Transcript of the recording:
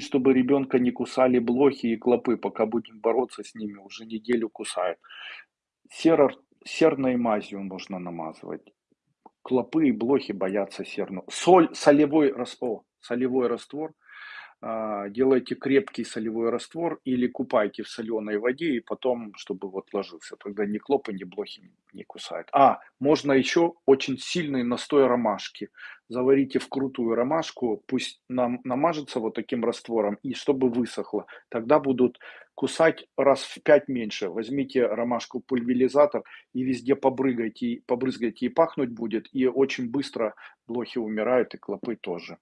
чтобы ребенка не кусали блохи и клопы, пока будем бороться с ними, уже неделю кусают. Серор, серной мазью можно намазывать. Клопы и блохи боятся серну. Соль, солевой раствор, солевой раствор – а, делайте крепкий солевой раствор или купайте в соленой воде и потом, чтобы вот ложился. Тогда ни клопы, ни блохи не кусают. А, можно еще очень сильный настой ромашки. Заварите в крутую ромашку, пусть нам намажется вот таким раствором и чтобы высохло. Тогда будут кусать раз в пять меньше. Возьмите ромашку пульверизатор и везде побрызгайте, побрызгайте и пахнуть будет. И очень быстро блохи умирают и клопы тоже.